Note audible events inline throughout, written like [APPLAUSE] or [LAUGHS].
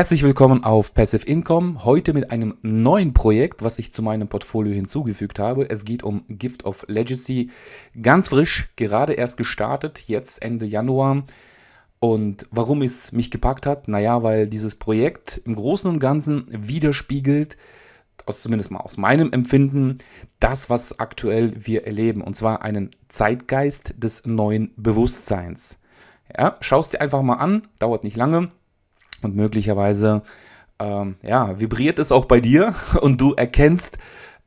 Herzlich willkommen auf Passive Income. Heute mit einem neuen Projekt, was ich zu meinem Portfolio hinzugefügt habe. Es geht um Gift of Legacy. Ganz frisch, gerade erst gestartet, jetzt Ende Januar. Und warum es mich gepackt hat? Naja, weil dieses Projekt im Großen und Ganzen widerspiegelt, aus, zumindest mal aus meinem Empfinden, das, was aktuell wir erleben. Und zwar einen Zeitgeist des neuen Bewusstseins. Ja, schau es dir einfach mal an, dauert nicht lange und möglicherweise ähm, ja, vibriert es auch bei dir [LAUGHS] und du erkennst,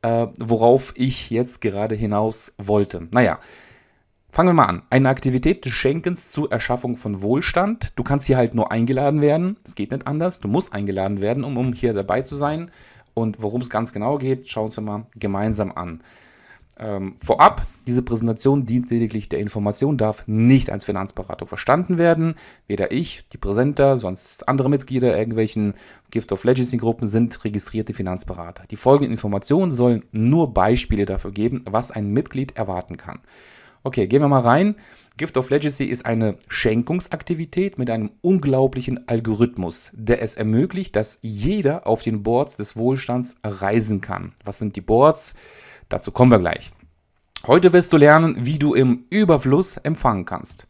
äh, worauf ich jetzt gerade hinaus wollte. Naja, fangen wir mal an. Eine Aktivität des Schenkens zur Erschaffung von Wohlstand. Du kannst hier halt nur eingeladen werden. Es geht nicht anders. Du musst eingeladen werden, um, um hier dabei zu sein. Und worum es ganz genau geht, schauen wir uns mal gemeinsam an. Ähm, vorab, diese Präsentation dient lediglich der Information, darf nicht als Finanzberatung verstanden werden. Weder ich, die Präsenter, sonst andere Mitglieder irgendwelchen Gift of Legacy Gruppen sind registrierte Finanzberater. Die folgenden Informationen sollen nur Beispiele dafür geben, was ein Mitglied erwarten kann. Okay, gehen wir mal rein. Gift of Legacy ist eine Schenkungsaktivität mit einem unglaublichen Algorithmus, der es ermöglicht, dass jeder auf den Boards des Wohlstands reisen kann. Was sind die Boards? Dazu kommen wir gleich. Heute wirst du lernen, wie du im Überfluss empfangen kannst.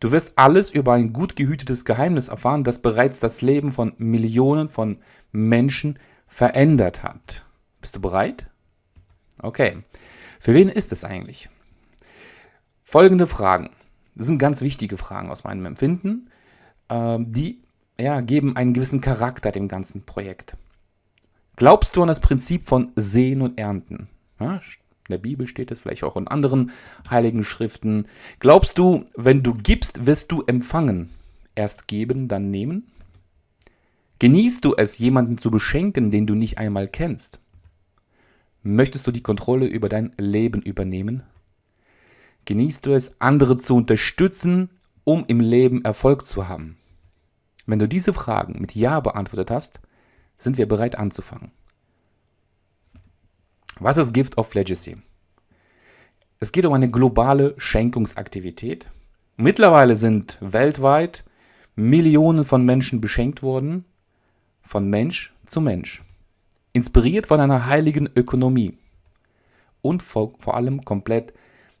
Du wirst alles über ein gut gehütetes Geheimnis erfahren, das bereits das Leben von Millionen von Menschen verändert hat. Bist du bereit? Okay. Für wen ist es eigentlich? Folgende Fragen. Das sind ganz wichtige Fragen aus meinem Empfinden. Ähm, die ja, geben einen gewissen Charakter dem ganzen Projekt. Glaubst du an das Prinzip von Sehen und Ernten? Ja, in der Bibel steht es, vielleicht auch in anderen heiligen Schriften. Glaubst du, wenn du gibst, wirst du empfangen? Erst geben, dann nehmen? Genießt du es, jemanden zu beschenken, den du nicht einmal kennst? Möchtest du die Kontrolle über dein Leben übernehmen? Genießt du es, andere zu unterstützen, um im Leben Erfolg zu haben? Wenn du diese Fragen mit Ja beantwortet hast, sind wir bereit anzufangen. Was ist Gift of Legacy? Es geht um eine globale Schenkungsaktivität. Mittlerweile sind weltweit Millionen von Menschen beschenkt worden, von Mensch zu Mensch. Inspiriert von einer heiligen Ökonomie und vor, vor allem komplett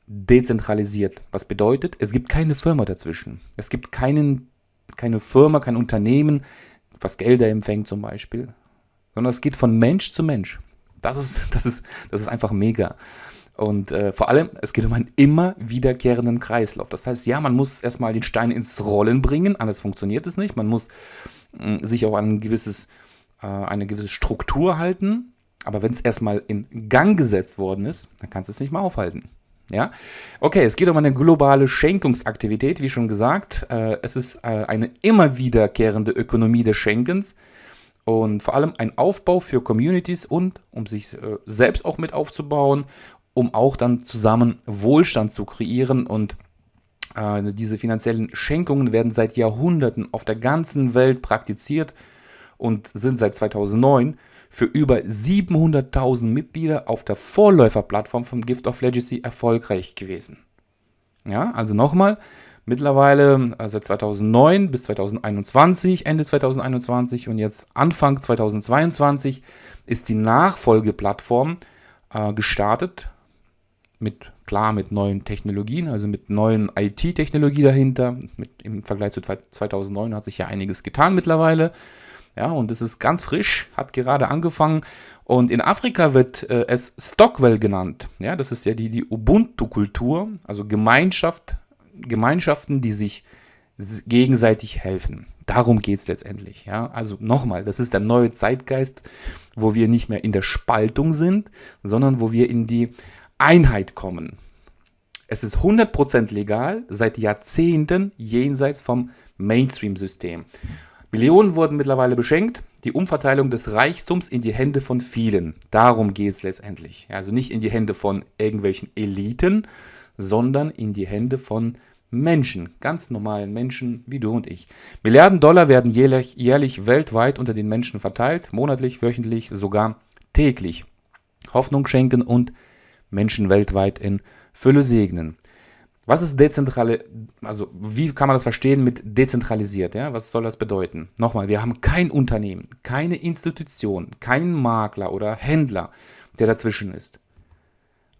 dezentralisiert. Was bedeutet, es gibt keine Firma dazwischen. Es gibt keinen, keine Firma, kein Unternehmen, was Gelder empfängt zum Beispiel, sondern es geht von Mensch zu Mensch. Das ist, [LAUGHS] das ist, das ist einfach mega. Und äh, vor allem, es geht um einen immer wiederkehrenden Kreislauf. Das heißt, ja, man muss erstmal den Stein ins Rollen bringen, anders funktioniert es nicht. Man muss mh, mm, sich auch an ein gewisses, äh, eine gewisse Struktur halten. Aber wenn es erstmal in Gang gesetzt worden ist, dann kannst du es nicht mehr aufhalten. Ja, okay, es geht um eine globale Schenkungsaktivität, wie schon gesagt. Äh, es ist äh, eine immer wiederkehrende Ökonomie des Schenkens und vor allem ein Aufbau für Communities und um sich äh, selbst auch mit aufzubauen, um auch dann zusammen Wohlstand zu kreieren und äh, diese finanziellen Schenkungen werden seit Jahrhunderten auf der ganzen Welt praktiziert und sind seit 2009 für über 700.000 Mitglieder auf der Vorläuferplattform von Gift of Legacy erfolgreich gewesen. Ja, also nochmal, Mittlerweile äh, seit 2009 bis 2021, Ende 2021 und jetzt Anfang 2022 ist die Nachfolgeplattform äh, gestartet. Mit, klar, mit neuen Technologien, also mit neuen IT-Technologie dahinter. Mit, Im Vergleich zu 2009 hat sich ja einiges getan mittlerweile. Ja, und es ist ganz frisch, hat gerade angefangen. Und in Afrika wird äh, es Stockwell genannt. Ja, das ist ja die, die Ubuntu-Kultur, also Gemeinschaft Gemeinschaften, die sich gegenseitig helfen. Darum geht es letztendlich. Ja? Also nochmal, das ist der neue Zeitgeist, wo wir nicht mehr in der Spaltung sind, sondern wo wir in die Einheit kommen. Es ist 100% legal, seit Jahrzehnten jenseits vom Mainstream-System. Millionen wurden mittlerweile beschenkt, die Umverteilung des Reichtums in die Hände von vielen. Darum geht es letztendlich. Also nicht in die Hände von irgendwelchen Eliten, sondern in die Hände von Menschen, ganz normalen Menschen wie du und ich. Milliarden Dollar werden jährlich, jährlich weltweit unter den Menschen verteilt, monatlich, wöchentlich, sogar täglich. Hoffnung schenken und Menschen weltweit in Fülle segnen. Was ist dezentrale, also wie kann man das verstehen mit dezentralisiert? Ja? Was soll das bedeuten? Nochmal, wir haben kein Unternehmen, keine Institution, keinen Makler oder Händler, der dazwischen ist.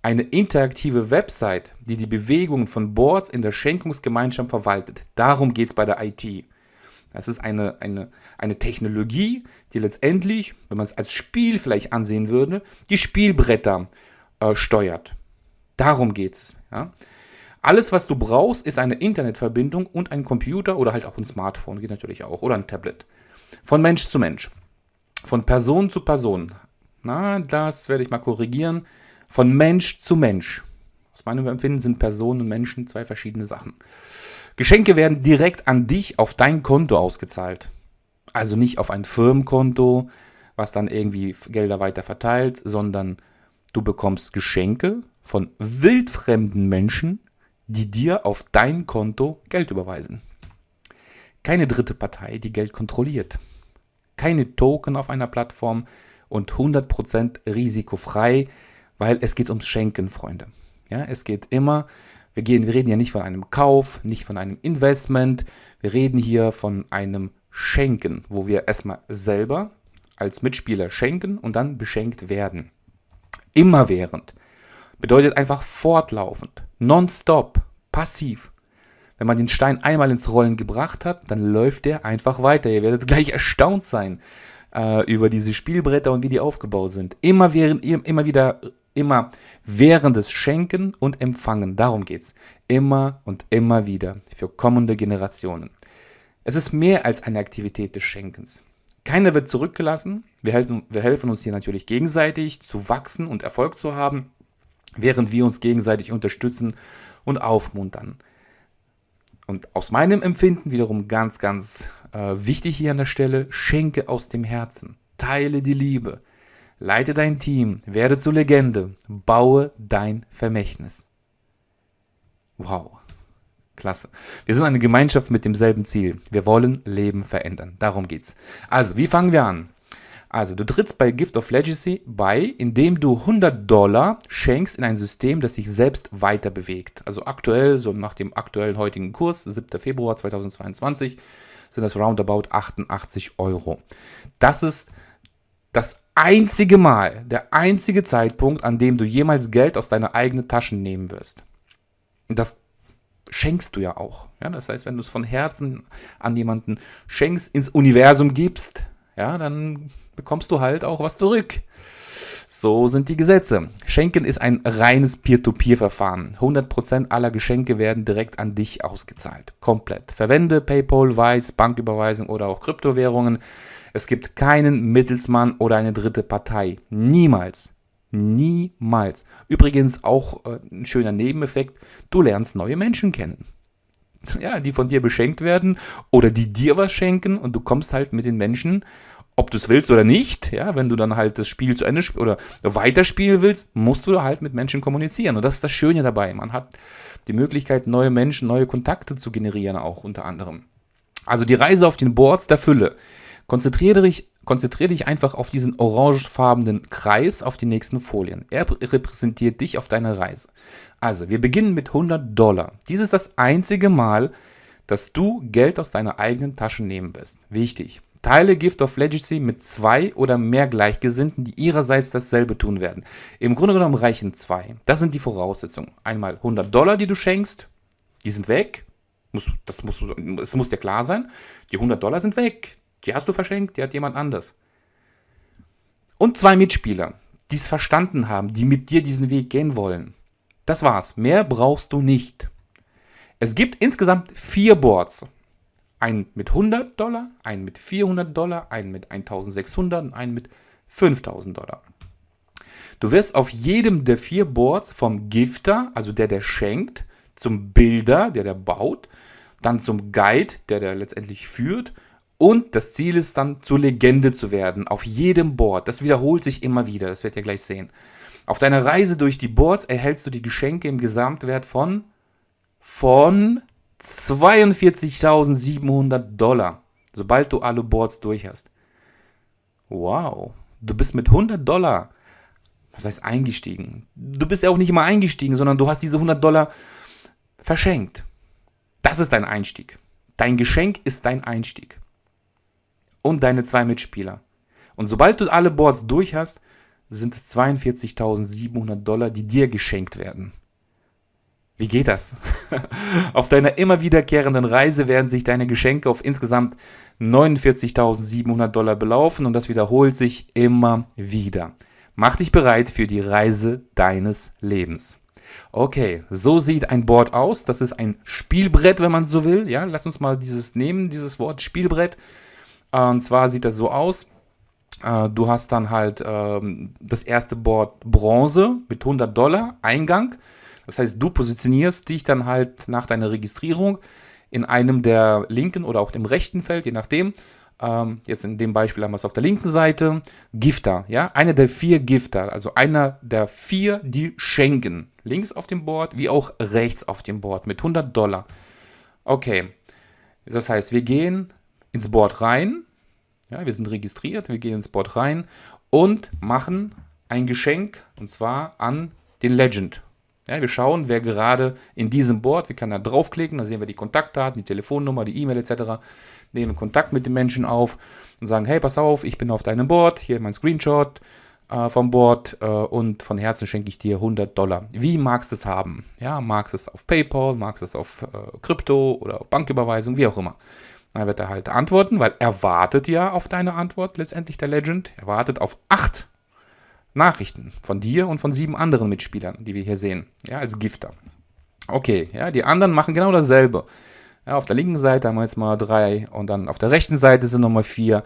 Eine interaktive Website, die die Bewegungen von Boards in der Schenkungsgemeinschaft verwaltet. Darum geht es bei der IT. Das ist eine, eine, eine Technologie, die letztendlich, wenn man es als Spiel vielleicht ansehen würde, die Spielbretter äh, steuert. Darum geht es. Ja? Alles, was du brauchst, ist eine Internetverbindung und ein Computer oder halt auch ein Smartphone, geht natürlich auch, oder ein Tablet. Von Mensch zu Mensch. Von Person zu Person. Na, das werde ich mal korrigieren. Von Mensch zu Mensch. Aus meinem Empfinden sind Personen und Menschen zwei verschiedene Sachen. Geschenke werden direkt an dich auf dein Konto ausgezahlt. Also nicht auf ein Firmenkonto, was dann irgendwie Gelder weiter verteilt, sondern du bekommst Geschenke von wildfremden Menschen, die dir auf dein Konto Geld überweisen. Keine dritte Partei, die Geld kontrolliert. Keine Token auf einer Plattform und 100% risikofrei, weil es geht ums Schenken, Freunde. Ja, es geht immer wir, gehen, wir reden ja nicht von einem Kauf, nicht von einem Investment. Wir reden hier von einem Schenken, wo wir erstmal selber als Mitspieler schenken und dann beschenkt werden. Immerwährend. Bedeutet einfach fortlaufend, nonstop, passiv. Wenn man den Stein einmal ins Rollen gebracht hat, dann läuft der einfach weiter. Ihr werdet gleich erstaunt sein äh, über diese Spielbretter und wie die aufgebaut sind. Immer, während, immer wieder immer während des Schenken und Empfangen. Darum geht es. Immer und immer wieder für kommende Generationen. Es ist mehr als eine Aktivität des Schenkens. Keiner wird zurückgelassen. Wir helfen, wir helfen uns hier natürlich gegenseitig zu wachsen und Erfolg zu haben, während wir uns gegenseitig unterstützen und aufmuntern. Und aus meinem Empfinden wiederum ganz, ganz äh, wichtig hier an der Stelle, schenke aus dem Herzen. Teile die Liebe. Leite dein Team, werde zur Legende, baue dein Vermächtnis. Wow, klasse. Wir sind eine Gemeinschaft mit demselben Ziel. Wir wollen Leben verändern. Darum geht's. Also, wie fangen wir an? Also, du trittst bei Gift of Legacy bei, indem du 100 Dollar schenkst in ein System, das sich selbst weiter bewegt. Also aktuell, so nach dem aktuellen heutigen Kurs, 7. Februar 2022, sind das roundabout 88 Euro. Das ist das einzige Mal, der einzige Zeitpunkt, an dem du jemals Geld aus deiner eigenen Tasche nehmen wirst. Und das schenkst du ja auch. Ja, das heißt, wenn du es von Herzen an jemanden schenkst, ins Universum gibst, ja, dann bekommst du halt auch was zurück. So sind die Gesetze. Schenken ist ein reines Peer-to-Peer-Verfahren. 100% aller Geschenke werden direkt an dich ausgezahlt. Komplett. Verwende PayPal, Wise, Banküberweisung oder auch Kryptowährungen. Es gibt keinen Mittelsmann oder eine dritte Partei. Niemals. Niemals. Übrigens auch äh, ein schöner Nebeneffekt, du lernst neue Menschen kennen. [LAUGHS] Ja, die von dir beschenkt werden oder die dir was schenken und du kommst halt mit den Menschen, ob du es willst oder nicht, ja, wenn du dann halt das Spiel zu Ende oder weiterspielen willst, musst du halt mit Menschen kommunizieren. Und das ist das Schöne dabei. Man hat die Möglichkeit, neue Menschen, neue Kontakte zu generieren, auch unter anderem. Also die Reise auf den Boards der Fülle. Konzentriere dich, konzentriere dich einfach auf diesen orangefarbenen Kreis auf die nächsten Folien. Er repräsentiert dich auf deiner Reise. Also, wir beginnen mit 100 Dollar. Dies ist das einzige Mal, dass du Geld aus deiner eigenen Tasche nehmen wirst. Wichtig. Teile Gift of Legacy mit zwei oder mehr Gleichgesinnten, die ihrerseits dasselbe tun werden. Im Grunde genommen reichen zwei. Das sind die Voraussetzungen. Einmal 100 Dollar, die du schenkst, die sind weg. Muss, das muss, es muss dir klar sein. Die 100 Dollar sind weg. Die hast du verschenkt, die hat jemand anders. Und zwei Mitspieler, die es verstanden haben, die mit dir diesen Weg gehen wollen. Das war's. Mehr brauchst du nicht. Es gibt insgesamt vier Boards. Einen mit 100 Dollar, einen mit 400 Dollar, einen mit 1600 und einen mit 5000 Dollar. Du wirst auf jedem der vier Boards vom Gifter, also der, der schenkt, zum Bilder, der, der baut, dann zum Guide, der, der letztendlich führt und das Ziel ist dann, zur Legende zu werden, auf jedem Board. Das wiederholt sich immer wieder, das werdet ihr gleich sehen. Auf deiner Reise durch die Boards erhältst du die Geschenke im Gesamtwert von, von 42.700 Dollar, sobald du alle Boards durch hast. Wow, du bist mit 100 Dollar, das heißt eingestiegen. Du bist ja auch nicht immer eingestiegen, sondern du hast diese 100 Dollar verschenkt. Das ist dein Einstieg. Dein Geschenk ist dein Einstieg. Und deine zwei Mitspieler. Und sobald du alle Boards durch hast, sind es 42.700 Dollar, die dir geschenkt werden. Wie geht das? [LAUGHS] auf deiner immer wiederkehrenden Reise werden sich deine Geschenke auf insgesamt 49.700 Dollar belaufen und das wiederholt sich immer wieder. Mach dich bereit für die Reise deines Lebens. Okay, so sieht ein Board aus. Das ist ein Spielbrett, wenn man so will. Ja, lass uns mal dieses nehmen, dieses Wort Spielbrett. Und zwar sieht das so aus. Äh, du hast dann halt ähm, das erste Board Bronze mit 100 Dollar Eingang. Das heißt, du positionierst dich dann halt nach deiner Registrierung in einem der linken oder auch dem rechten Feld, je nachdem. Ähm, jetzt in dem Beispiel haben wir es auf der linken Seite. Gifter, ja, einer der vier Gifter, also einer der vier, die schenken. Links auf dem Board, wie auch rechts auf dem Board mit 100 Dollar. Okay, das heißt, wir gehen ins Board rein. Ja, wir sind registriert, wir gehen ins Board rein und machen ein Geschenk und zwar an den Legend. Ja, wir schauen, wer gerade in diesem Board, wir können da draufklicken, da sehen wir die Kontaktdaten, die Telefonnummer, die E-Mail etc. Nehmen Kontakt mit dem Menschen auf und sagen, hey, pass auf, ich bin auf deinem Board, hier mein Screenshot äh, vom Board äh, und von Herzen schenke ich dir 100 Dollar. Wie magst du es haben? Ja, magst du es auf PayPal, magst du es auf äh, Krypto oder auf Banküberweisung, wie auch immer. Dann wird er halt antworten, weil er wartet ja auf deine Antwort, letztendlich der Legend. Er wartet auf acht Nachrichten von dir und von sieben anderen Mitspielern, die wir hier sehen, ja, als Gifter. Okay, ja, die anderen machen genau dasselbe. Ja, auf der linken Seite haben wir jetzt mal drei und dann auf der rechten Seite sind nochmal vier.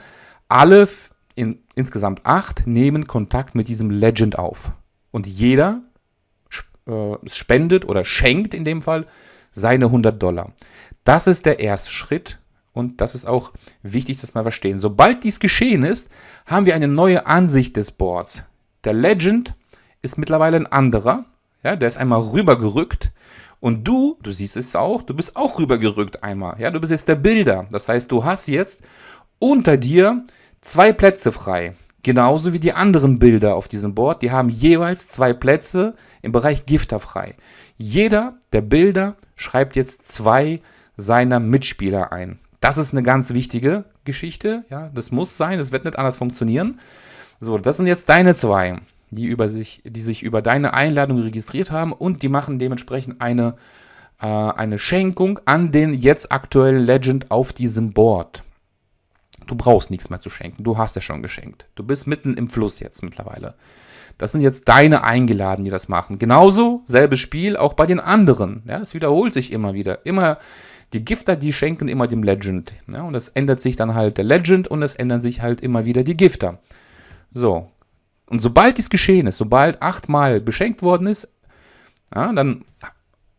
Alle in, insgesamt acht nehmen Kontakt mit diesem Legend auf. Und jeder äh, spendet oder schenkt in dem Fall seine 100 Dollar. Das ist der erste Schritt und das ist auch wichtig, dass wir verstehen. Sobald dies geschehen ist, haben wir eine neue Ansicht des Boards. Der Legend ist mittlerweile ein anderer. Ja, der ist einmal rübergerückt. Und du, du siehst es auch, du bist auch rübergerückt einmal. Ja, du bist jetzt der Bilder. Das heißt, du hast jetzt unter dir zwei Plätze frei. Genauso wie die anderen Bilder auf diesem Board. Die haben jeweils zwei Plätze im Bereich Gifter frei. Jeder der Bilder schreibt jetzt zwei seiner Mitspieler ein. Das ist eine ganz wichtige Geschichte. Ja, das muss sein. Das wird nicht anders funktionieren. So, das sind jetzt deine zwei, die, über sich, die sich über deine Einladung registriert haben und die machen dementsprechend eine, äh, eine Schenkung an den jetzt aktuellen Legend auf diesem Board. Du brauchst nichts mehr zu schenken, du hast ja schon geschenkt. Du bist mitten im Fluss jetzt mittlerweile. Das sind jetzt deine Eingeladenen, die das machen. Genauso, selbes Spiel, auch bei den anderen. Ja, es wiederholt sich immer wieder. Immer die Gifter, die schenken immer dem Legend. Ja, und es ändert sich dann halt der Legend und es ändern sich halt immer wieder die Gifter. So. Und sobald dies geschehen ist, sobald achtmal beschenkt worden ist, ja, dann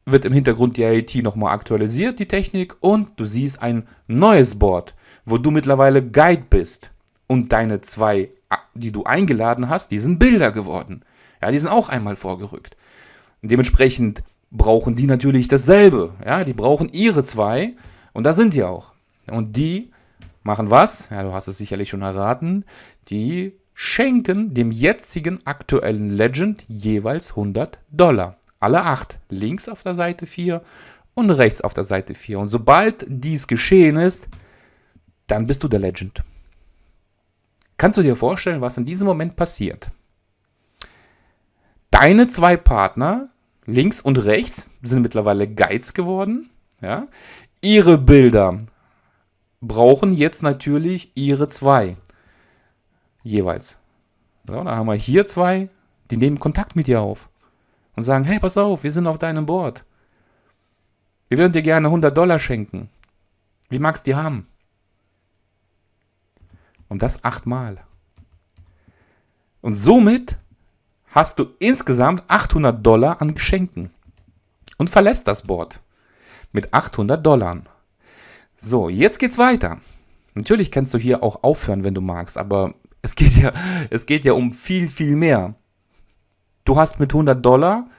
wird im Hintergrund die IIT nochmal aktualisiert, die Technik, und du siehst ein neues Board, wo du mittlerweile Guide bist. Und deine zwei, die du eingeladen hast, die sind Bilder geworden. Ja, die sind auch einmal vorgerückt. Und dementsprechend brauchen die natürlich dasselbe. Ja, die brauchen ihre zwei. Und da sind die auch. Und die machen was? Ja, du hast es sicherlich schon erraten. Die schenken dem jetzigen aktuellen Legend jeweils 100 Dollar. Alle acht. Links auf der Seite 4 und rechts auf der Seite 4. Und sobald dies geschehen ist, dann bist du der Legend. Kannst du dir vorstellen, was in diesem Moment passiert? Deine zwei Partner, links und rechts, sind mittlerweile Guides geworden. Ja? Ihre Bilder brauchen jetzt natürlich ihre zwei jeweils. So, dann haben wir hier zwei, die nehmen Kontakt mit dir auf und sagen, hey, pass auf, wir sind auf deinem Board. Wir würden dir gerne 100 Dollar schenken. Wie magst du die haben? Und das achtmal. Und somit hast du insgesamt 800 Dollar an Geschenken und verlässt das Board mit 800 Dollar. So, jetzt geht's weiter. Natürlich kannst du hier auch aufhören, wenn du magst, aber es geht ja, es geht ja um viel, viel mehr. Du hast mit 100 Dollar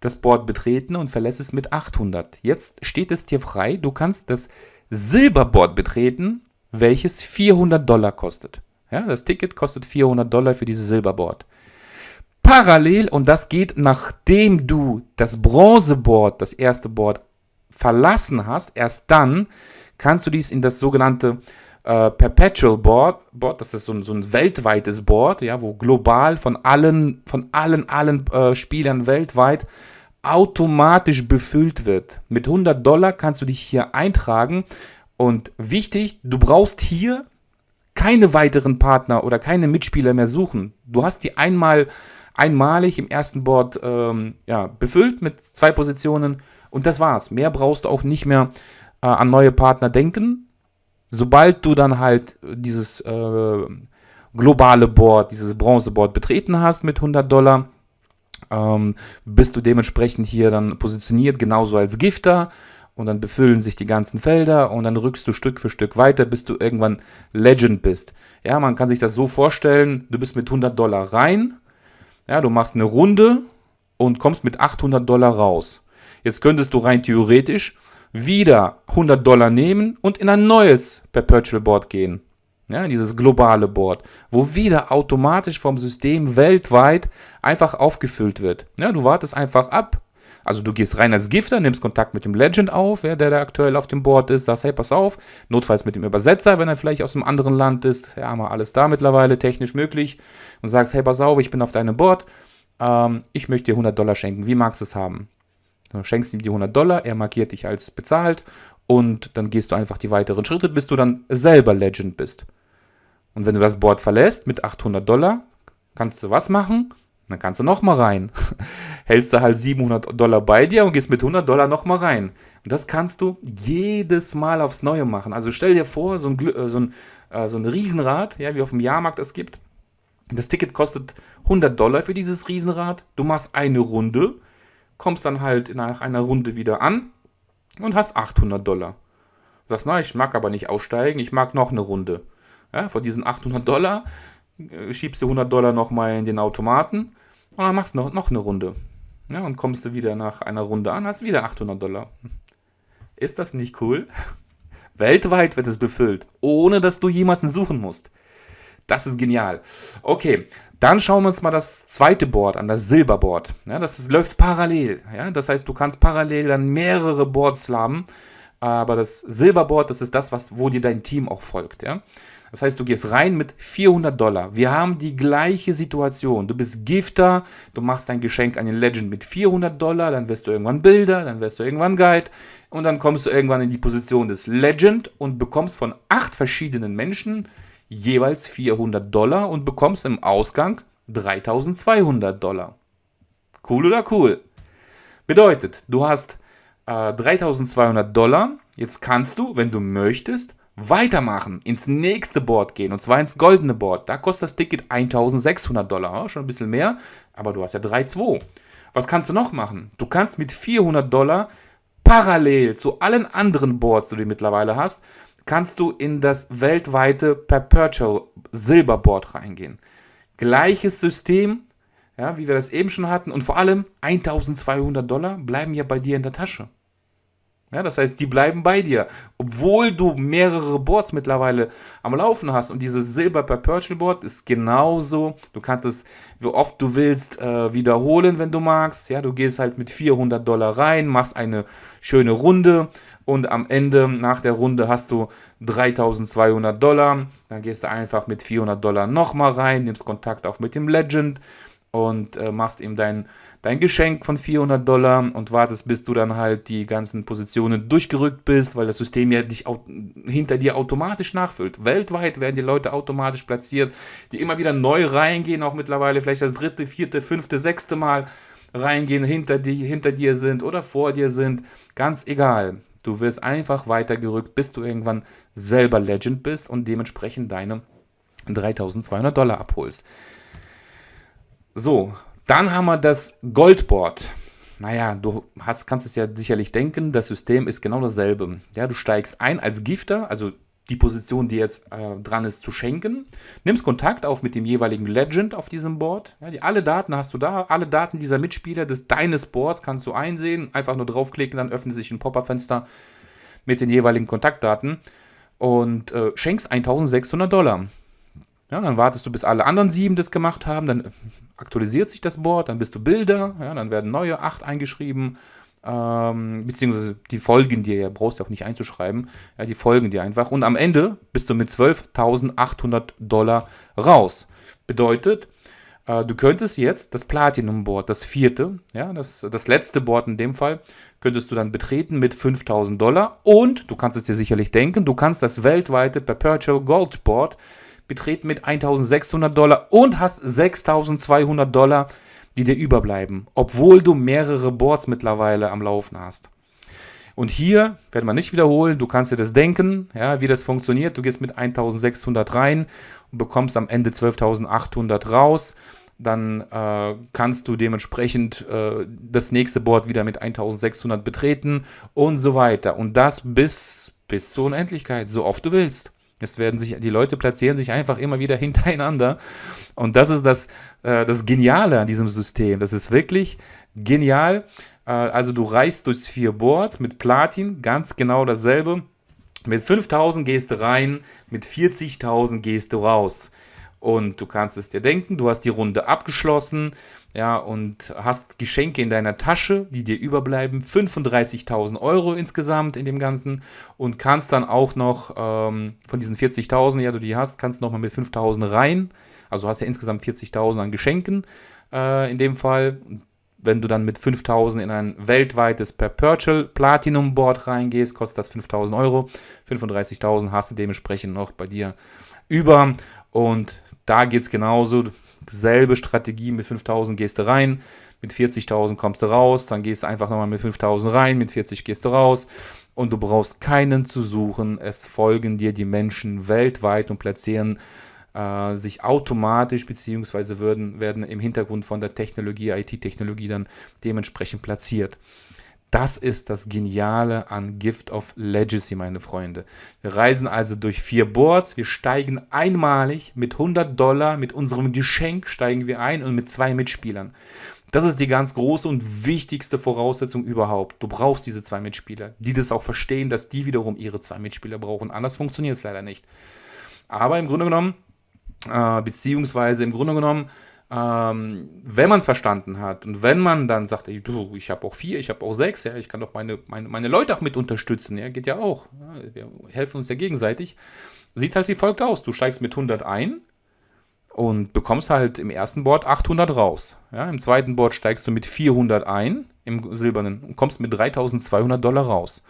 das Board betreten und verlässt es mit 800. Jetzt steht es dir frei, du kannst das Silberboard betreten, welches 400 Dollar kostet. Ja, das Ticket kostet 400 Dollar für dieses Silberboard. Parallel, und das geht nachdem du das Bronzeboard, das erste Board, verlassen hast, erst dann kannst du dies in das sogenannte äh, Perpetual Board, Board, das ist so ein, so ein weltweites Board, ja, wo global von allen, von allen, allen äh, Spielern weltweit automatisch befüllt wird. Mit 100 Dollar kannst du dich hier eintragen und wichtig, du brauchst hier keine weiteren Partner oder keine Mitspieler mehr suchen. Du hast die einmal einmalig im ersten Board ähm, ja, befüllt mit zwei Positionen und das war's. Mehr brauchst du auch nicht mehr äh, an neue Partner denken. Sobald du dann halt dieses äh, globale Board, dieses Bronzeboard betreten hast mit 100 Dollar, ähm, bist du dementsprechend hier dann positioniert, genauso als Gifter und dann befüllen sich die ganzen Felder und dann rückst du Stück für Stück weiter, bis du irgendwann Legend bist. Ja, man kann sich das so vorstellen, du bist mit 100 Dollar rein, ja, du machst eine Runde und kommst mit 800 Dollar raus. Jetzt könntest du rein theoretisch wieder 100 Dollar nehmen und in ein neues Perpetual Board gehen. Ja, dieses globale Board, wo wieder automatisch vom System weltweit einfach aufgefüllt wird. Ja, du wartest einfach ab, also du gehst rein als Gifter, nimmst Kontakt mit dem Legend auf, ja, der da aktuell auf dem Board ist, sagst, hey, pass auf, notfalls mit dem Übersetzer, wenn er vielleicht aus einem anderen Land ist, ja, haben wir alles da mittlerweile, technisch möglich, und sagst, hey, pass auf, ich bin auf deinem Board, ähm, ich möchte dir 100 Dollar schenken, wie magst du es haben? Du schenkst ihm die 100 Dollar, er markiert dich als bezahlt und dann gehst du einfach die weiteren Schritte, bis du dann selber Legend bist. Und wenn du das Board verlässt mit 800 Dollar, kannst du was machen? Dann kannst du nochmal rein. [LAUGHS] Hältst du halt 700 Dollar bei dir und gehst mit 100 Dollar nochmal rein. Und das kannst du jedes Mal aufs Neue machen. Also stell dir vor, so ein, äh, so ein, äh, so ein Riesenrad, ja, wie auf dem Jahrmarkt es gibt. Das Ticket kostet 100 Dollar für dieses Riesenrad. Du machst eine Runde, kommst dann halt nach einer Runde wieder an und hast 800 Dollar. Du sagst, na, ich mag aber nicht aussteigen, ich mag noch eine Runde. Ja, von diesen 800 Dollar äh, schiebst du 100 Dollar nochmal in den Automaten und dann machst du noch, noch eine Runde. Ja, und kommst du wieder nach einer Runde an, hast wieder 800 Dollar. Ist das nicht cool? [LAUGHS] Weltweit wird es befüllt, ohne dass du jemanden suchen musst. Das ist genial. Okay, dann schauen wir uns mal das zweite Board an, das Silberboard. Ja, das ist, läuft parallel. Ja, das heißt, du kannst parallel dann mehrere Boards haben. Aber das Silberboard, das ist das, was, wo dir dein Team auch folgt. Ja? Das heißt, du gehst rein mit 400 Dollar. Wir haben die gleiche Situation. Du bist Gifter, du machst ein Geschenk an den Legend mit 400 Dollar, dann wirst du irgendwann Bilder, dann wirst du irgendwann Guide und dann kommst du irgendwann in die Position des Legend und bekommst von acht verschiedenen Menschen jeweils 400 Dollar und bekommst im Ausgang 3200 Dollar. Cool oder cool? Bedeutet, du hast äh, 3200 Dollar. Jetzt kannst du, wenn du möchtest, weitermachen, ins nächste Board gehen und zwar ins goldene Board. Da kostet das Ticket 1600 Dollar, schon ein bisschen mehr, aber du hast ja 3,2. Was kannst du noch machen? Du kannst mit 400 Dollar parallel zu allen anderen Boards, die du mittlerweile hast, kannst du in das weltweite Perpetual Silberboard reingehen. Gleiches System, ja, wie wir das eben schon hatten und vor allem 1200 Dollar bleiben ja bei dir in der Tasche. Ja, das heißt, die bleiben bei dir. Obwohl du mehrere Boards mittlerweile am Laufen hast. Und dieses Silber Perpetual Board ist genauso. Du kannst es, wie oft du willst, äh, wiederholen, wenn du magst. Ja, du gehst halt mit 400 Dollar rein, machst eine schöne Runde. Und am Ende, nach der Runde, hast du 3200 Dollar. Dann gehst du einfach mit 400 Dollar nochmal rein, nimmst Kontakt auf mit dem Legend und äh, machst ihm dein, dein Geschenk von 400 Dollar und wartest, bis du dann halt die ganzen Positionen durchgerückt bist, weil das System ja dich hinter dir automatisch nachfüllt. Weltweit werden die Leute automatisch platziert, die immer wieder neu reingehen, auch mittlerweile vielleicht das dritte, vierte, fünfte, sechste Mal reingehen, hinter, die, hinter dir sind oder vor dir sind. Ganz egal. Du wirst einfach weitergerückt, bis du irgendwann selber Legend bist und dementsprechend deine 3200 Dollar abholst. So, dann haben wir das Goldboard. Naja, du hast, kannst es ja sicherlich denken, das System ist genau dasselbe. Ja, du steigst ein als Gifter, also die Position, die jetzt äh, dran ist, zu schenken. Nimmst Kontakt auf mit dem jeweiligen Legend auf diesem Board. Ja, die, alle Daten hast du da, alle Daten dieser Mitspieler des deines Boards kannst du einsehen. Einfach nur draufklicken, dann öffnet sich ein Pop-up-Fenster mit den jeweiligen Kontaktdaten und äh, schenkst 1600 Dollar. Ja, dann wartest du, bis alle anderen sieben das gemacht haben, dann aktualisiert sich das Board, dann bist du Bilder, ja, dann werden neue acht eingeschrieben, ähm, beziehungsweise die folgen dir, ja, brauchst du auch nicht einzuschreiben, ja, die folgen dir einfach. Und am Ende bist du mit 12.800 Dollar raus. Bedeutet, äh, du könntest jetzt das Platinum-Board, das vierte, ja, das, das letzte Board in dem Fall, könntest du dann betreten mit 5000 Dollar und, du kannst es dir sicherlich denken, du kannst das weltweite Perpetual Gold Board betreten mit 1600 Dollar und hast 6200 Dollar die dir überbleiben, obwohl du mehrere Boards mittlerweile am Laufen hast. Und hier werden wir nicht wiederholen, du kannst dir das denken, ja, wie das funktioniert. Du gehst mit 1600 rein und bekommst am Ende 12.800 raus. Dann äh, kannst du dementsprechend äh, das nächste Board wieder mit 1600 betreten und so weiter. Und das bis, bis zur Unendlichkeit, so oft du willst. Es werden sich, die Leute platzieren sich einfach immer wieder [LAUGHS] hintereinander. Und das ist das, äh, das Geniale an diesem System. Das ist wirklich genial. Äh, also du reist durchs vier Boards mit Platin, ganz genau dasselbe. Mit 5000 gehst du rein, mit 40.000 gehst du raus. Und du kannst es dir denken, du hast die Runde abgeschlossen, ja, und hast Geschenke in deiner Tasche, die dir überbleiben, 35.000 Euro insgesamt in dem Ganzen und kannst dann auch noch ähm, von diesen 40.000, ja, du die hast, kannst noch mal mit 5.000 rein, also hast ja insgesamt 40.000 an Geschenken äh, in dem Fall. Wenn du dann mit 5.000 in ein weltweites Perpetual Platinum Board reingehst, kostet das 5.000 Euro. 35.000 hast du dementsprechend noch bei dir über und da geht es genauso. Selbe Strategie, mit 5000 gehst du rein, mit 40.000 kommst du raus, dann gehst du einfach nochmal mit 5000 rein, mit 40 gehst du raus und du brauchst keinen zu suchen. Es folgen dir die Menschen weltweit und platzieren äh, sich automatisch beziehungsweise würden, werden im Hintergrund von der Technologie, IT-Technologie dann dementsprechend platziert. Das ist das Geniale an Gift of Legacy, meine Freunde. Wir reisen also durch vier Boards. Wir steigen einmalig mit 100 Dollar, mit unserem Geschenk steigen wir ein und mit zwei Mitspielern. Das ist die ganz große und wichtigste Voraussetzung überhaupt. Du brauchst diese zwei Mitspieler, die das auch verstehen, dass die wiederum ihre zwei Mitspieler brauchen. Anders funktioniert es leider nicht. Aber im Grunde genommen, äh, beziehungsweise im Grunde genommen, ähm, wenn man es verstanden hat und wenn man dann sagt, ey, du, ich habe auch vier, ich habe auch sechs, ja, ich kann doch meine, meine, meine Leute auch mit unterstützen, ja, geht ja auch. Ja, wir helfen uns ja gegenseitig. Sieht halt wie folgt aus. Du steigst mit 100 ein und bekommst halt im ersten Board 800 raus. Ja, Im zweiten Board steigst du mit 400 ein, im silbernen, und kommst mit 3200 Dollar raus.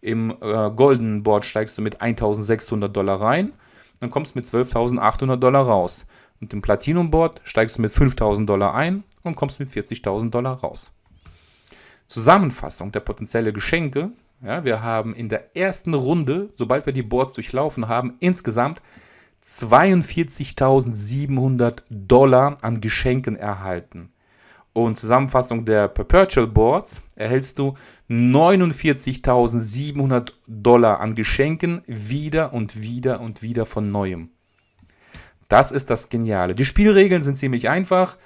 Im äh, goldenen Board steigst du mit 1600 Dollar rein, dann kommst du mit 12.800 Dollar raus. Und im Platinum-Board steigst du mit 5000 Dollar ein und kommst mit 40.000 Dollar raus. Zusammenfassung der potenziellen Geschenke. Ja, wir haben in der ersten Runde, sobald wir die Boards durchlaufen haben, insgesamt 42.700 Dollar an Geschenken erhalten. Und Zusammenfassung der Perpetual Boards erhältst du 49.700 Dollar an Geschenken wieder und wieder und wieder von neuem. Das ist das Geniale. Die Spielregeln sind ziemlich einfach.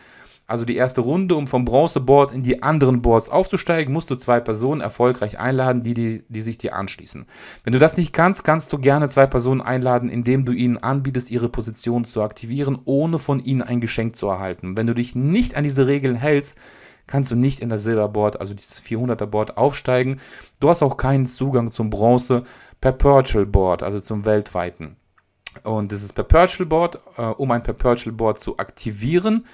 Also die erste Runde, um vom Bronzeboard in die anderen Boards aufzusteigen, musst du zwei Personen erfolgreich einladen, die, die, die sich dir anschließen. Wenn du das nicht kannst, kannst du gerne zwei Personen einladen, indem du ihnen anbietest, ihre Position zu aktivieren, ohne von ihnen ein Geschenk zu erhalten. Wenn du dich nicht an diese Regeln hältst, kannst du nicht in das Silberboard, also dieses 400er Board aufsteigen. Du hast auch keinen Zugang zum Bronze Perpetual Board, also zum weltweiten. Und dieses Perpetual Board, äh, um ein Perpetual Board zu aktivieren,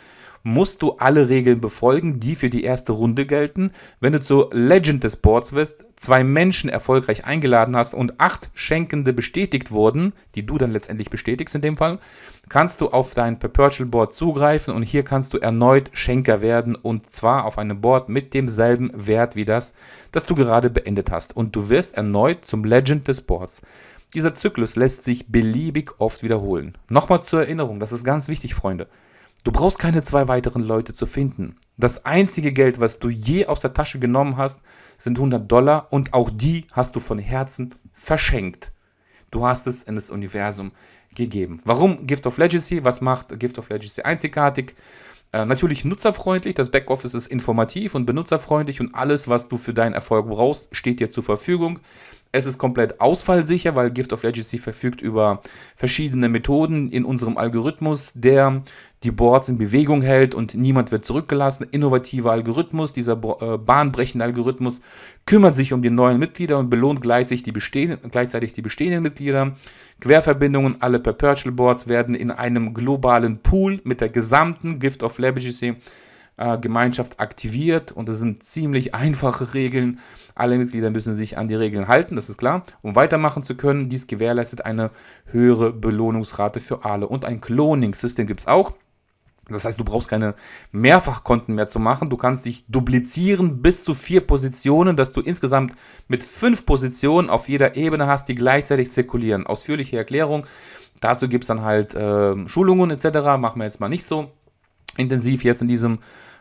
musst du alle Regeln befolgen, die für die erste Runde gelten. Wenn du zur Legend des Boards wirst, zwei Menschen erfolgreich eingeladen hast und acht Schenkende bestätigt wurden, die du dann letztendlich bestätigst in dem Fall, kannst du auf dein Perpetual Board zugreifen und hier kannst du erneut Schenker werden und zwar auf einem Board mit demselben Wert wie das, das du gerade beendet hast. Und du wirst erneut zum Legend des Boards. Dieser Zyklus lässt sich beliebig oft wiederholen. Nochmal zur Erinnerung, das ist ganz wichtig, Freunde. Du brauchst keine zwei weiteren Leute zu finden. Das einzige Geld, was du je aus der Tasche genommen hast, sind 100 Dollar und auch die hast du von Herzen verschenkt. Du hast es in das Universum gegeben. Warum Gift of Legacy? Was macht Gift of Legacy einzigartig? Äh, natürlich nutzerfreundlich, das Backoffice ist informativ und benutzerfreundlich und alles, was du für deinen Erfolg brauchst, steht dir zur Verfügung. Es ist komplett ausfallsicher, weil Gift of Legacy verfügt über verschiedene Methoden in unserem Algorithmus, der die Boards in Bewegung hält und niemand wird zurückgelassen. Innovativer Algorithmus, dieser äh, bahnbrechende Algorithmus kümmert sich um die neuen Mitglieder und belohnt gleichzeitig die, bestehenden, gleichzeitig die bestehenden Mitglieder. Querverbindungen, alle Perpetual Boards werden in einem globalen Pool mit der gesamten Gift of Legacy äh, Gemeinschaft aktiviert und es sind ziemlich einfache Regeln. Alle Mitglieder müssen sich an die Regeln halten, das ist klar, um weitermachen zu können. Dies gewährleistet eine höhere Belohnungsrate für alle und ein Cloning-System gibt es auch. Das heißt, du brauchst keine Mehrfachkonten mehr zu machen. Du kannst dich duplizieren bis zu vier Positionen, dass du insgesamt mit fünf Positionen auf jeder Ebene hast, die gleichzeitig zirkulieren. Ausführliche Erklärung. Dazu gibt es dann halt äh, Schulungen etc. Machen wir jetzt mal nicht so intensiv jetzt in diesem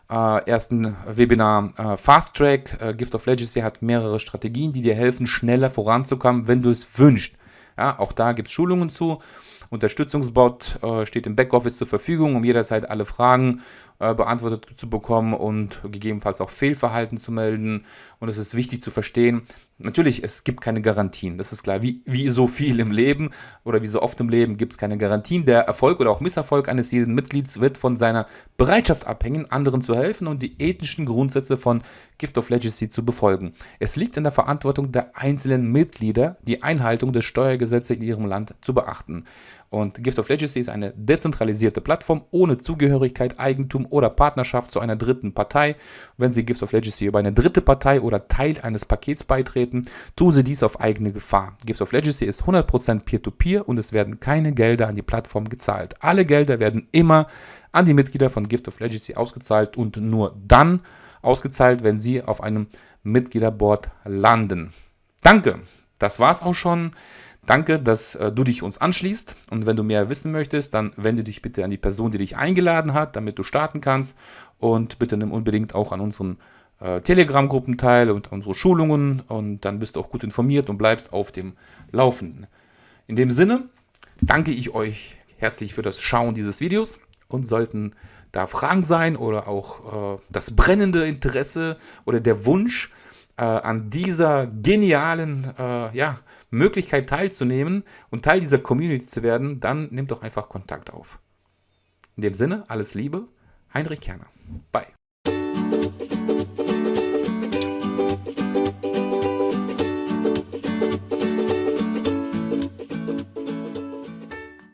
äh, ersten Webinar äh, Fast Track. Äh, Gift of Legacy hat mehrere Strategien, die dir helfen, schneller voranzukommen, wenn du es wünschst. Ja, auch da gibt es Schulungen zu. Unterstützungsbot äh, steht im Backoffice zur Verfügung, um jederzeit alle Fragen äh, beantwortet zu bekommen und gegebenenfalls auch Fehlverhalten zu melden. Und es ist wichtig zu verstehen, natürlich, es gibt keine Garantien, das ist klar. Wie, wie so viel im Leben oder wie so oft im Leben gibt es keine Garantien. Der Erfolg oder auch Misserfolg eines jeden Mitglieds wird von seiner Bereitschaft abhängen, anderen zu helfen und die ethischen Grundsätze von Gift of Legacy zu befolgen. Es liegt in der Verantwortung der einzelnen Mitglieder, die Einhaltung der Steuergesetze in ihrem Land zu beachten. Und Gift of Legacy ist eine dezentralisierte Plattform ohne Zugehörigkeit, Eigentum oder Partnerschaft zu einer dritten Partei. Wenn Sie Gift of Legacy über eine dritte Partei oder Teil eines Pakets beitreten, tun Sie dies auf eigene Gefahr. Gift of Legacy ist 100% Peer-to-Peer und es werden keine Gelder an die Plattform gezahlt. Alle Gelder werden immer an die Mitglieder von Gift of Legacy ausgezahlt und nur dann ausgezahlt, wenn sie auf einem Mitgliederboard landen. Danke, das war's auch schon. Danke, dass äh, du dich uns anschließt. Und wenn du mehr wissen möchtest, dann wende dich bitte an die Person, die dich eingeladen hat, damit du starten kannst. Und bitte nimm unbedingt auch an unseren äh, Telegram-Gruppen teil und unsere Schulungen. Und dann bist du auch gut informiert und bleibst auf dem Laufenden. In dem Sinne danke ich euch herzlich für das Schauen dieses Videos. Und sollten da Fragen sein oder auch äh, das brennende Interesse oder der Wunsch, äh, an dieser genialen äh, ja, Möglichkeit teilzunehmen und Teil dieser Community zu werden, dann nehmt doch einfach Kontakt auf. In dem Sinne, alles Liebe, Heinrich Kerner. Bye.